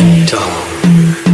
Tom.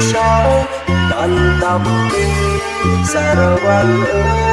sao tan tóc giờ quan ơi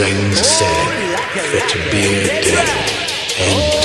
to Sing Sing. Fit beer, dead, and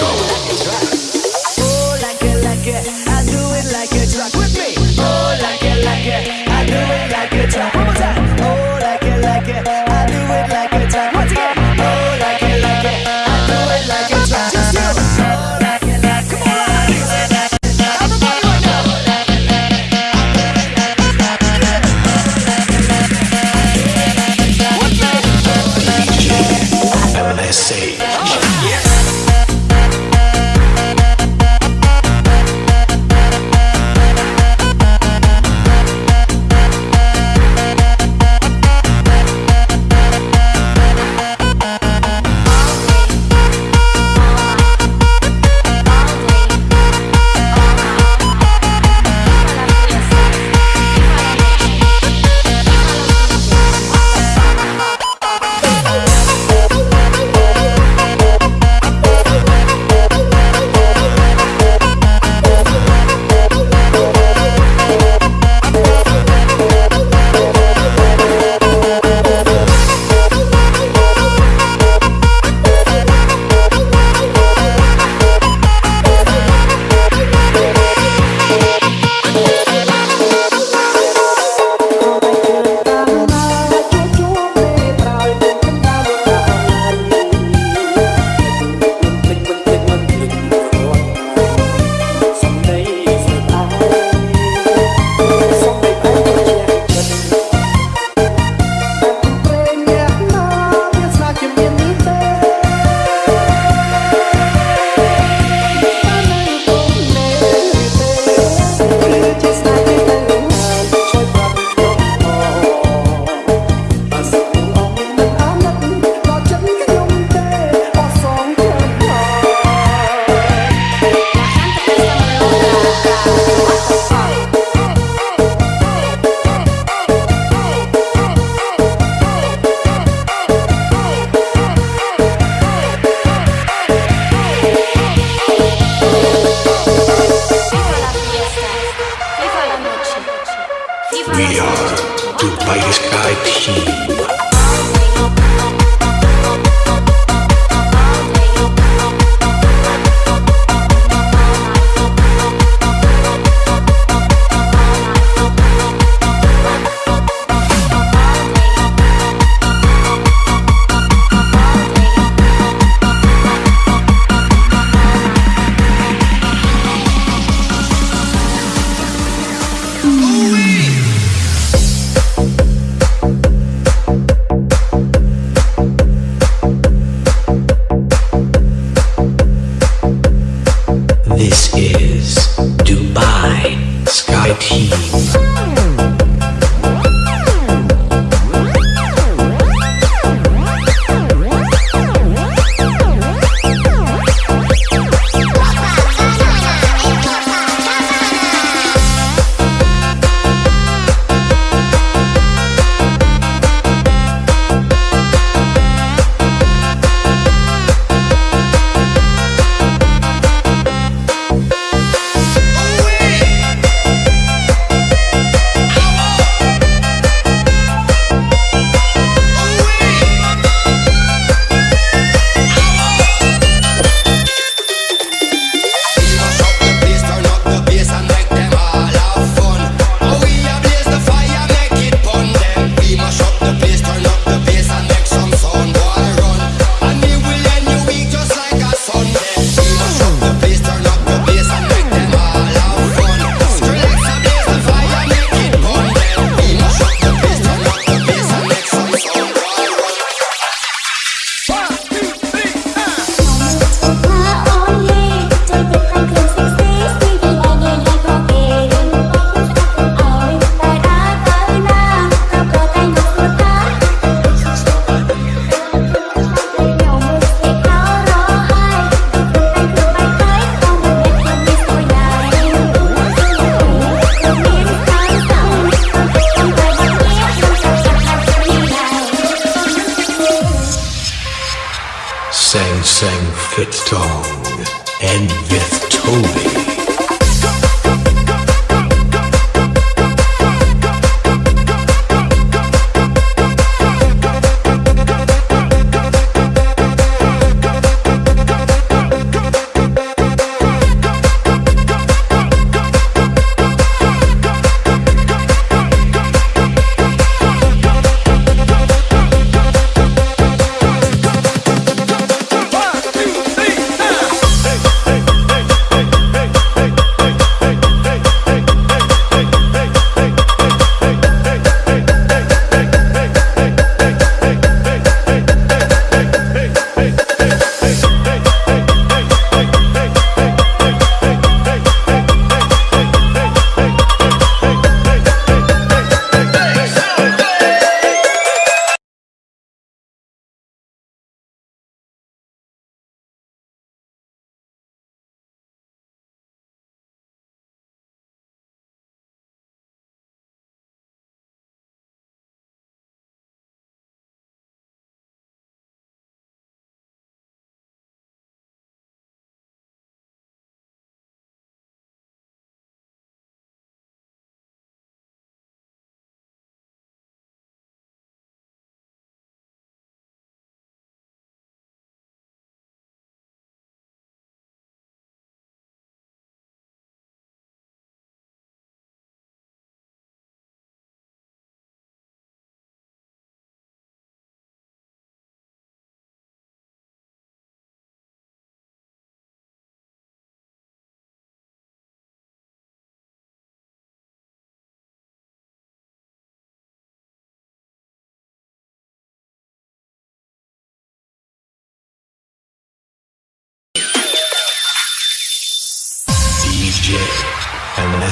hey,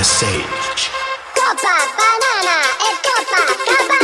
sage. Copa, banana, é Copa, Copa.